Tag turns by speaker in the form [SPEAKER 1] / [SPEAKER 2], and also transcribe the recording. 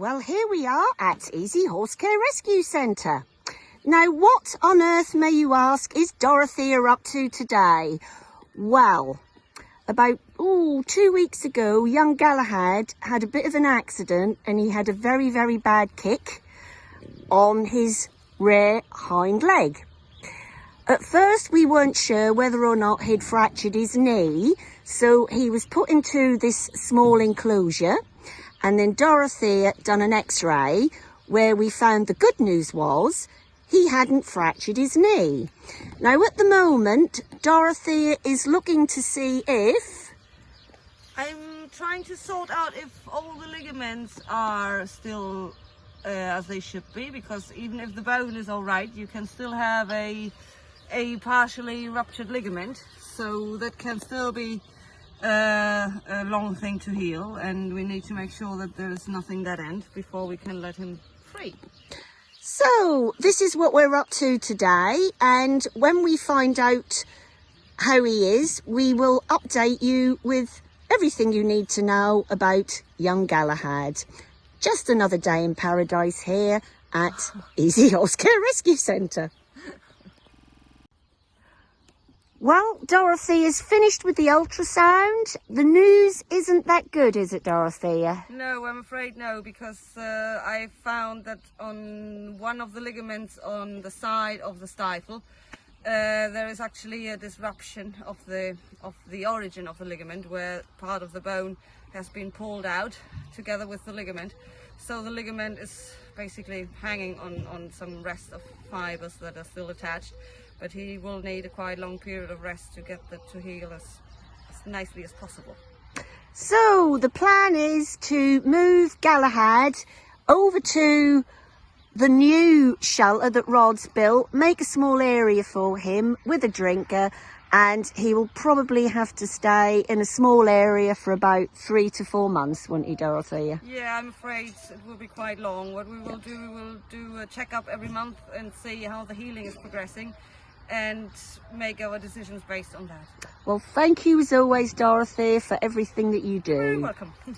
[SPEAKER 1] Well, here we are at Easy Horse Care Rescue Centre. Now, what on earth, may you ask, is Dorothea up to today? Well, about two weeks ago, young Galahad had a bit of an accident and he had a very, very bad kick on his rear hind leg. At first, we weren't sure whether or not he'd fractured his knee, so he was put into this small enclosure and then Dorothea done an x-ray where we found the good news was he hadn't fractured his knee. Now at the moment, Dorothea is looking to see if...
[SPEAKER 2] I'm trying to sort out if all the ligaments are still uh, as they should be because even if the bone is all right, you can still have a, a partially ruptured ligament. So that can still be a long thing to heal and we need to make sure that there's nothing that end before we can let him free.
[SPEAKER 1] So this is what we're up to today and when we find out how he is we will update you with everything you need to know about young Galahad. Just another day in paradise here at Easy Horse Care Rescue Centre. Well, Dorothy is finished with the ultrasound. The news isn't that good, is it, Dorothea?
[SPEAKER 2] No, I'm afraid no, because uh, I found that on one of the ligaments on the side of the stifle, uh, there is actually a disruption of the of the origin of the ligament, where part of the bone has been pulled out together with the ligament. So the ligament is basically hanging on, on some rest of fibers that are still attached but he will need a quite long period of rest to get that to heal as, as nicely as possible.
[SPEAKER 1] So the plan is to move Galahad over to the new shelter that Rod's built, make a small area for him with a drinker and he will probably have to stay in a small area for about three to four months, won't he, Dorothea?
[SPEAKER 2] Yeah, I'm afraid it will be quite long. What we will do, we will do a checkup every month and see how the healing is progressing and make our decisions based on that.
[SPEAKER 1] Well, thank you as always, Dorothy, for everything that you do.
[SPEAKER 2] You're welcome.